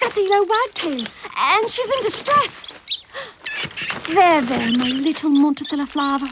That's Elo Wagtail, and she's in distress. There, there, my little Monticella Flava.